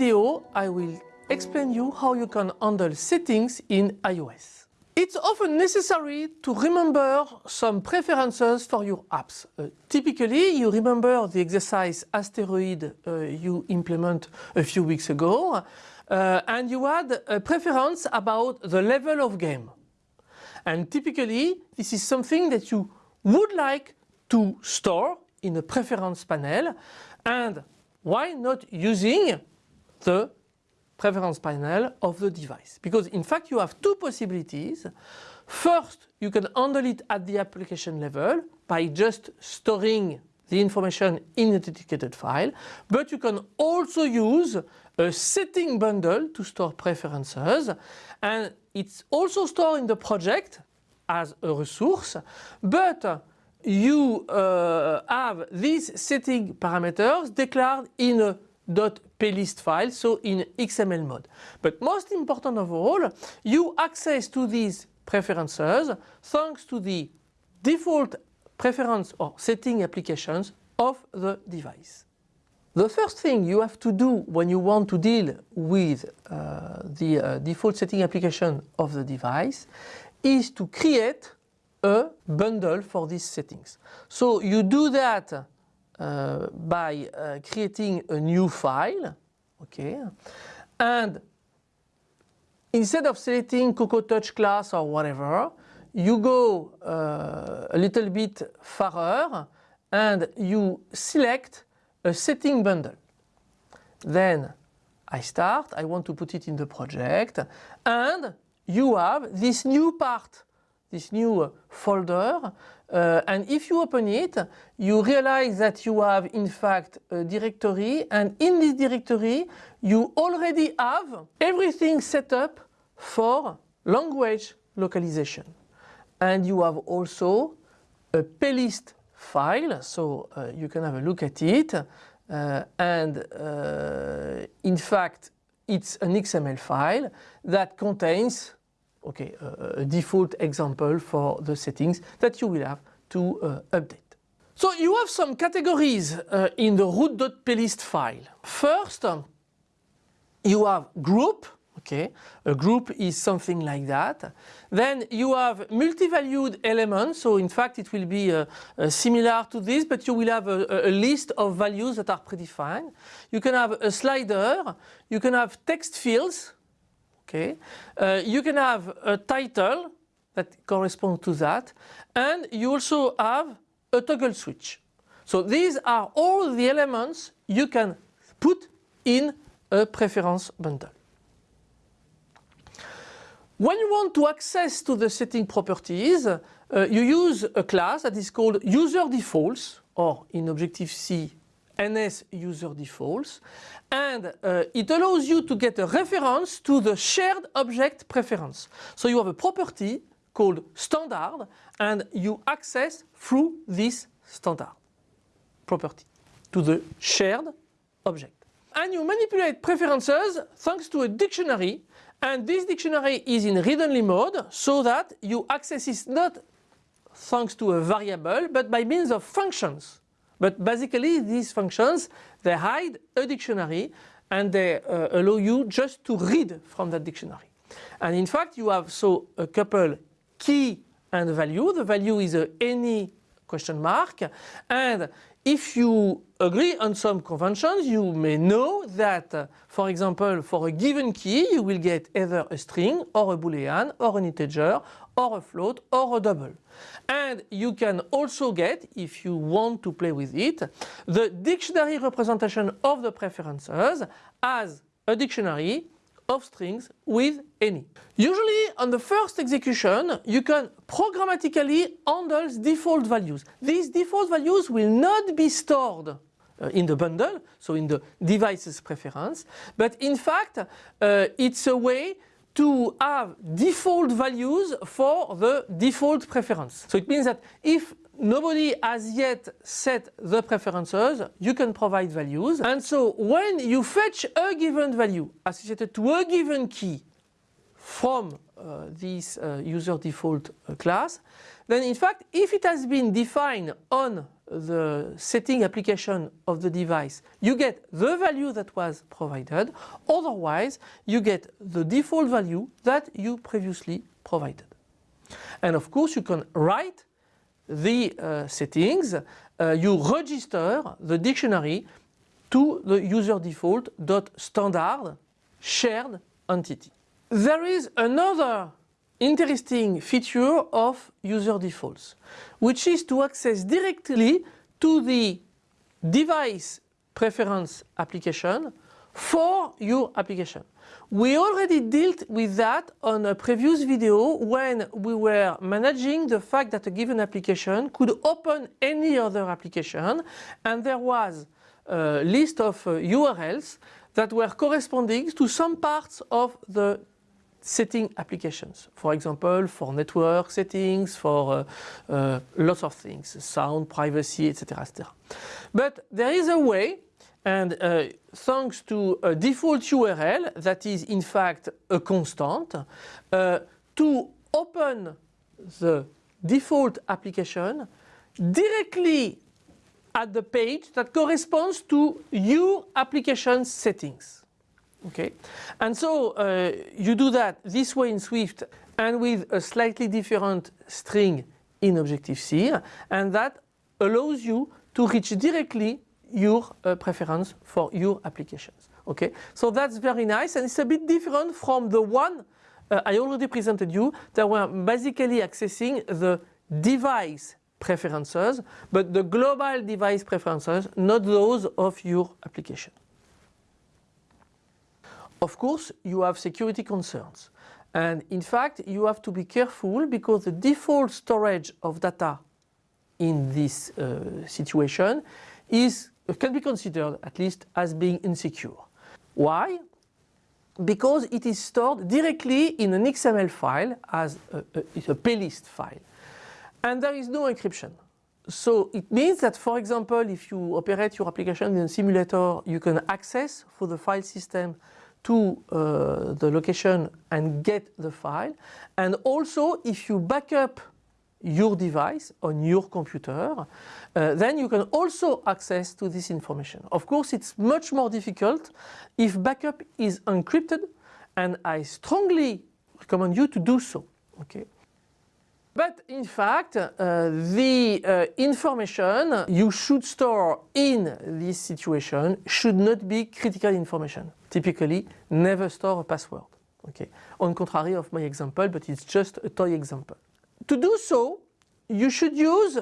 video I will explain you how you can handle settings in iOS. It's often necessary to remember some preferences for your apps. Uh, typically you remember the exercise asteroid uh, you implement a few weeks ago uh, and you had a preference about the level of game. And typically this is something that you would like to store in a preference panel and why not using the preference panel of the device because in fact you have two possibilities. First you can handle it at the application level by just storing the information in a dedicated file but you can also use a setting bundle to store preferences and it's also stored in the project as a resource but you uh, have these setting parameters declared in a .plist file, so in XML mode. But most important of all, you access to these preferences thanks to the default preference or setting applications of the device. The first thing you have to do when you want to deal with uh, the uh, default setting application of the device is to create a bundle for these settings. So you do that uh, by uh, creating a new file, okay, and instead of selecting Cocoa Touch class or whatever, you go uh, a little bit farther and you select a setting bundle. Then I start, I want to put it in the project and you have this new part this new folder uh, and if you open it you realize that you have in fact a directory and in this directory you already have everything set up for language localization. And you have also a plist file so uh, you can have a look at it uh, and uh, in fact it's an XML file that contains okay, a, default example for the settings that you will have to uh, update. So you have some categories uh, in the root.plist file. First, um, you have group, okay, a group is something like that. Then you have multi-valued elements, so in fact it will be uh, uh, similar to this, but you will have a, a, list of values that are predefined. You can have a slider, you can have text fields, Okay, uh, you can have a title that corresponds to that and you also have a toggle switch. So these are all the elements you can put in a preference bundle. When you want to access to the setting properties, uh, you use a class that is called user defaults or in Objective-C NS user defaults and uh, it allows you to get a reference to the shared object preference. So you have a property called standard and you access through this standard property to the shared object. And you manipulate preferences thanks to a dictionary and this dictionary is in read-only mode so that you access it not thanks to a variable but by means of functions. But basically these functions, they hide a dictionary and they uh, allow you just to read from that dictionary. And in fact you have so a couple key and value. The value is any question mark and if you agree on some conventions you may know that uh, for example for a given key you will get either a string or a boolean or an integer or a float or a double. And you can also get, if you want to play with it, the dictionary representation of the preferences as a dictionary of strings with any. Usually on the first execution you can programmatically handle default values. These default values will not be stored uh, in the bundle, so in the device's preference, but in fact uh, it's a way to have default values for the default preference. So it means that if nobody has yet set the preferences, you can provide values. And so when you fetch a given value associated to a given key from uh, this uh, user default uh, class, then in fact if it has been defined on the setting application of the device, you get the value that was provided, otherwise you get the default value that you previously provided. And of course you can write the uh, settings, uh, you register the dictionary to the user default dot standard shared entity. There is another interesting feature of user defaults, which is to access directly to the device preference application for your application. We already dealt with that on a previous video when we were managing the fact that a given application could open any other application and there was a list of uh, URLs that were corresponding to some parts of the setting applications. For example, for network settings, for uh, uh, lots of things, sound, privacy, etc. etc. But there is a way, and uh, thanks to a default URL that is in fact a constant, uh, to open the default application directly at the page that corresponds to your application settings. Okay, and so uh, you do that this way in Swift and with a slightly different string in Objective-C and that allows you to reach directly your uh, preference for your applications. Okay, so that's very nice and it's a bit different from the one uh, I already presented you that were basically accessing the device preferences but the global device preferences not those of your application. Of course, you have security concerns. And in fact, you have to be careful because the default storage of data in this uh, situation is, can be considered at least as being insecure. Why? Because it is stored directly in an XML file as a, a, a plist file. And there is no encryption. So it means that, for example, if you operate your application in a simulator, you can access for the file system to uh, the location and get the file. And also if you backup your device on your computer, uh, then you can also access to this information. Of course, it's much more difficult if backup is encrypted and I strongly recommend you to do so. Okay. But in fact, uh, the uh, information you should store in this situation should not be critical information. Typically, never store a password. Okay. On contrary of my example, but it's just a toy example. To do so, you should use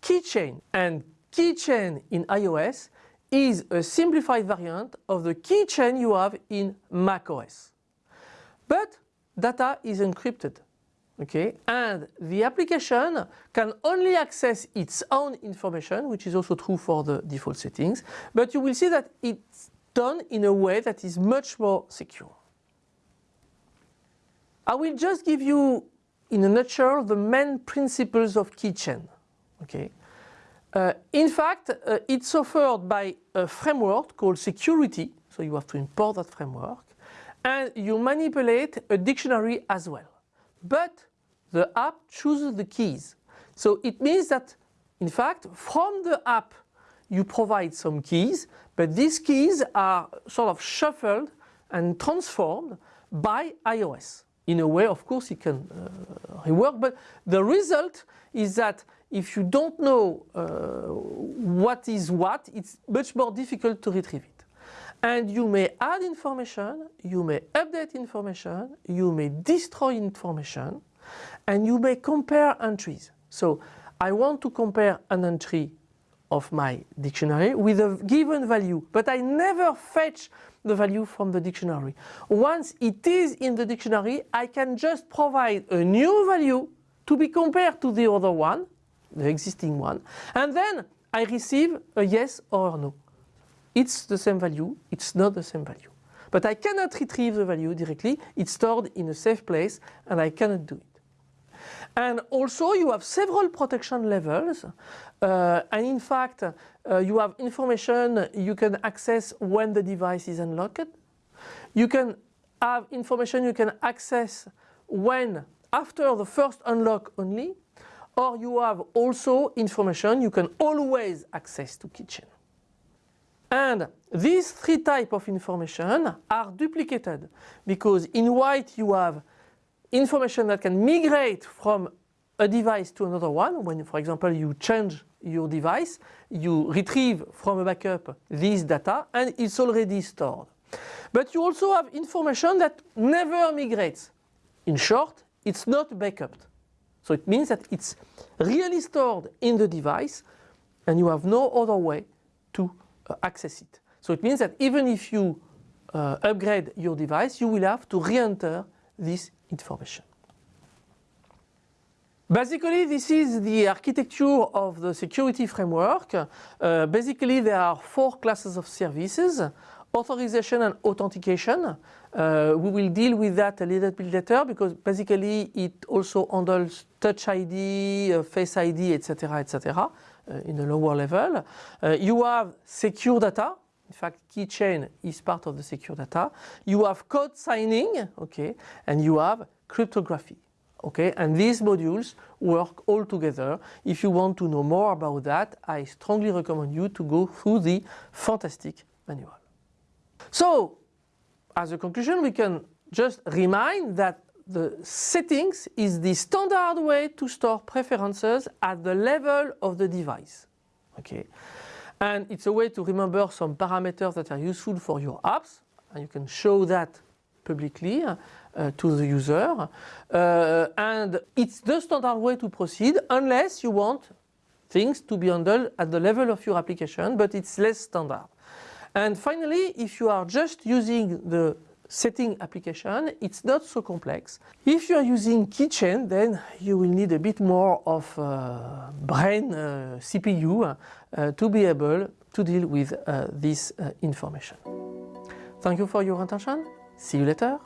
keychain. And keychain in iOS is a simplified variant of the keychain you have in macOS. But data is encrypted okay and the application can only access its own information which is also true for the default settings but you will see that it's done in a way that is much more secure. I will just give you in a nutshell the main principles of keychain okay uh, in fact uh, it's offered by a framework called security so you have to import that framework and you manipulate a dictionary as well but the app chooses the keys. So it means that in fact from the app you provide some keys but these keys are sort of shuffled and transformed by iOS. In a way of course it can uh, rework but the result is that if you don't know uh, what is what it's much more difficult to retrieve it. And you may add information, you may update information, you may destroy information and you may compare entries. So I want to compare an entry of my dictionary with a given value, but I never fetch the value from the dictionary. Once it is in the dictionary, I can just provide a new value to be compared to the other one, the existing one, and then I receive a yes or no. It's the same value, it's not the same value. But I cannot retrieve the value directly, it's stored in a safe place and I cannot do it. And also you have several protection levels uh, and in fact uh, you have information you can access when the device is unlocked. You can have information you can access when after the first unlock only or you have also information you can always access to keychain. And these three types of information are duplicated because in white you have information that can migrate from a device to another one. When, for example, you change your device, you retrieve from a backup this data and it's already stored. But you also have information that never migrates. In short, it's not backuped. So it means that it's really stored in the device and you have no other way to uh, access it. So it means that even if you uh, upgrade your device, you will have to re-enter this information. Basically, this is the architecture of the security framework. Uh, basically, there are four classes of services. Authorization and authentication. Uh, we will deal with that a little bit later because basically it also handles Touch ID, uh, Face ID, etc., etc. Uh, in a lower level. Uh, you have secure data. Fact, keychain is part of the secure data. You have code signing, okay, and you have cryptography. Okay, and these modules work all together. If you want to know more about that, I strongly recommend you to go through the fantastic manual. So, as a conclusion, we can just remind that the settings is the standard way to store preferences at the level of the device. Okay, and it's a way to remember some parameters that are useful for your apps, and you can show that publicly uh, to the user. Uh, and it's the standard way to proceed unless you want things to be handled at the level of your application, but it's less standard. And finally, if you are just using the setting application, it's not so complex. If you are using keychain, then you will need a bit more of uh, brain uh, CPU uh, to be able to deal with uh, this uh, information. Thank you for your attention. See you later.